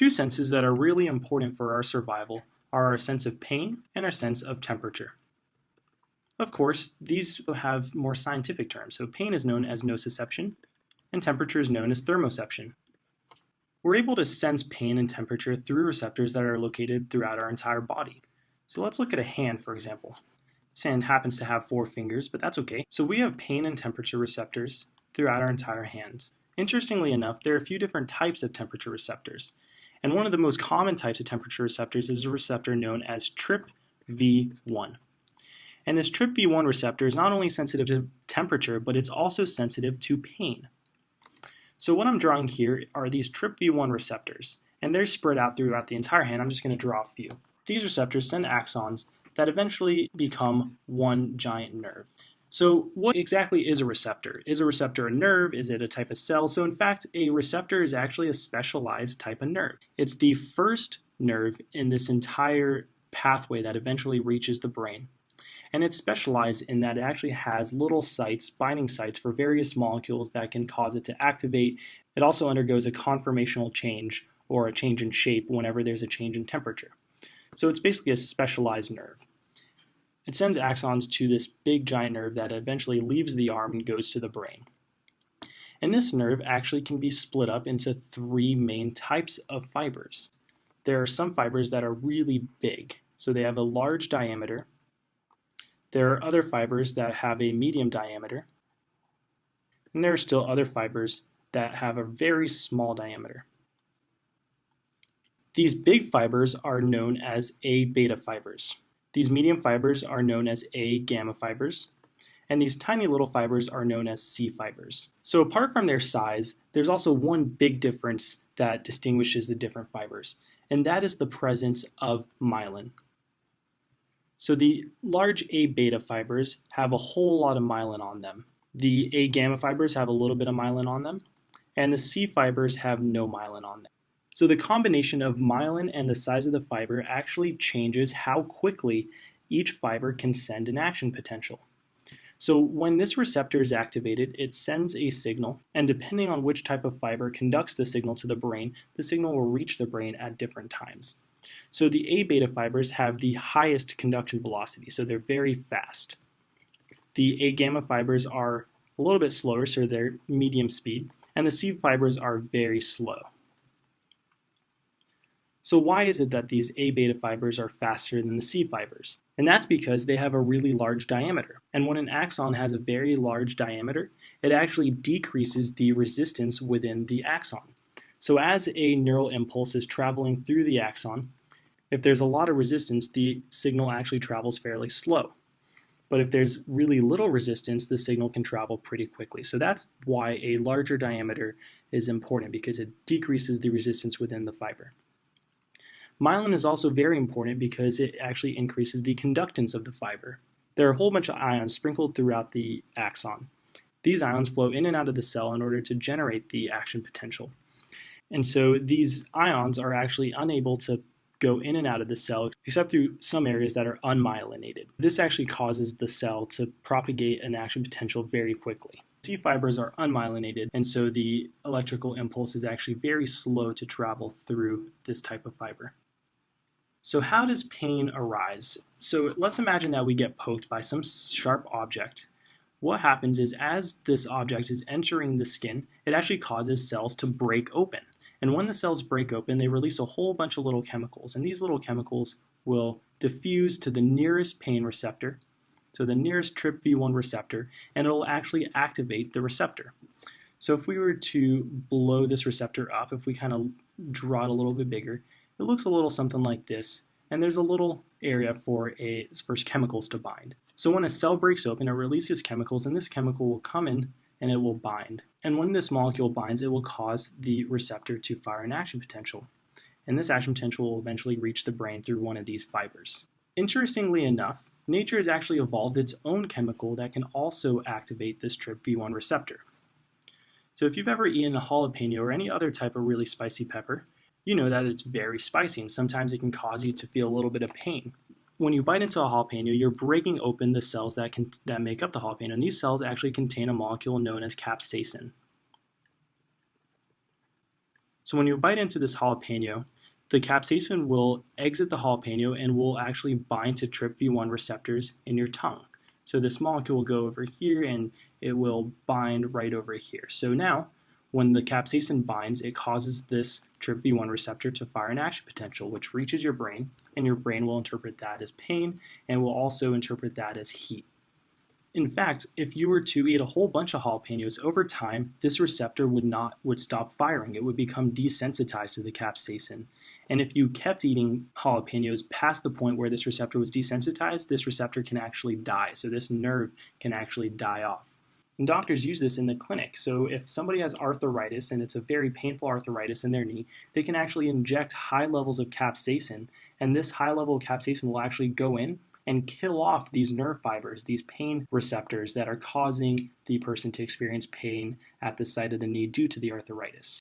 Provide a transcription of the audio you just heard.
Two senses that are really important for our survival are our sense of pain and our sense of temperature. Of course, these have more scientific terms. So pain is known as nociception, and temperature is known as thermoception. We're able to sense pain and temperature through receptors that are located throughout our entire body. So let's look at a hand, for example. This hand happens to have four fingers, but that's okay. So we have pain and temperature receptors throughout our entire hand. Interestingly enough, there are a few different types of temperature receptors. And one of the most common types of temperature receptors is a receptor known as TRPV1. And this TRPV1 receptor is not only sensitive to temperature, but it's also sensitive to pain. So what I'm drawing here are these TRPV1 receptors, and they're spread out throughout the entire hand. I'm just going to draw a few. These receptors send axons that eventually become one giant nerve. So what exactly is a receptor? Is a receptor a nerve? Is it a type of cell? So in fact, a receptor is actually a specialized type of nerve. It's the first nerve in this entire pathway that eventually reaches the brain. And it's specialized in that it actually has little sites, binding sites for various molecules that can cause it to activate. It also undergoes a conformational change or a change in shape whenever there's a change in temperature. So it's basically a specialized nerve. It sends axons to this big giant nerve that eventually leaves the arm and goes to the brain. And this nerve actually can be split up into three main types of fibers. There are some fibers that are really big, so they have a large diameter. There are other fibers that have a medium diameter. And there are still other fibers that have a very small diameter. These big fibers are known as A beta fibers. These medium fibers are known as A gamma fibers, and these tiny little fibers are known as C fibers. So apart from their size, there's also one big difference that distinguishes the different fibers, and that is the presence of myelin. So the large A beta fibers have a whole lot of myelin on them. The A gamma fibers have a little bit of myelin on them, and the C fibers have no myelin on them. So the combination of myelin and the size of the fiber actually changes how quickly each fiber can send an action potential. So when this receptor is activated, it sends a signal, and depending on which type of fiber conducts the signal to the brain, the signal will reach the brain at different times. So the A beta fibers have the highest conduction velocity, so they're very fast. The A gamma fibers are a little bit slower, so they're medium speed, and the C fibers are very slow. So why is it that these A beta fibers are faster than the C fibers? And that's because they have a really large diameter. And when an axon has a very large diameter, it actually decreases the resistance within the axon. So as a neural impulse is traveling through the axon, if there's a lot of resistance, the signal actually travels fairly slow. But if there's really little resistance, the signal can travel pretty quickly. So that's why a larger diameter is important because it decreases the resistance within the fiber. Myelin is also very important because it actually increases the conductance of the fiber. There are a whole bunch of ions sprinkled throughout the axon. These ions flow in and out of the cell in order to generate the action potential. And so these ions are actually unable to go in and out of the cell except through some areas that are unmyelinated. This actually causes the cell to propagate an action potential very quickly. C fibers are unmyelinated, and so the electrical impulse is actually very slow to travel through this type of fiber. So how does pain arise? So let's imagine that we get poked by some sharp object. What happens is as this object is entering the skin, it actually causes cells to break open. And when the cells break open, they release a whole bunch of little chemicals. And these little chemicals will diffuse to the nearest pain receptor, so the nearest TRPV1 receptor, and it will actually activate the receptor. So if we were to blow this receptor up, if we kind of draw it a little bit bigger, it looks a little something like this, and there's a little area for a for chemicals to bind. So when a cell breaks open, it releases chemicals, and this chemical will come in and it will bind. And when this molecule binds, it will cause the receptor to fire an action potential. And this action potential will eventually reach the brain through one of these fibers. Interestingly enough, nature has actually evolved its own chemical that can also activate this TRPV1 receptor. So if you've ever eaten a jalapeno or any other type of really spicy pepper, you know that it's very spicy and sometimes it can cause you to feel a little bit of pain. When you bite into a jalapeno, you're breaking open the cells that, can, that make up the jalapeno, and these cells actually contain a molecule known as capsaicin. So when you bite into this jalapeno, the capsaicin will exit the jalapeno and will actually bind to TRPV1 receptors in your tongue. So this molecule will go over here and it will bind right over here. So now, when the capsaicin binds, it causes this TRPV1 receptor to fire an action potential, which reaches your brain, and your brain will interpret that as pain and will also interpret that as heat. In fact, if you were to eat a whole bunch of jalapenos over time, this receptor would not would stop firing. It would become desensitized to the capsaicin. And if you kept eating jalapenos past the point where this receptor was desensitized, this receptor can actually die. So this nerve can actually die off. And doctors use this in the clinic. So if somebody has arthritis and it's a very painful arthritis in their knee, they can actually inject high levels of capsaicin, and this high level of capsaicin will actually go in and kill off these nerve fibers, these pain receptors that are causing the person to experience pain at the site of the knee due to the arthritis.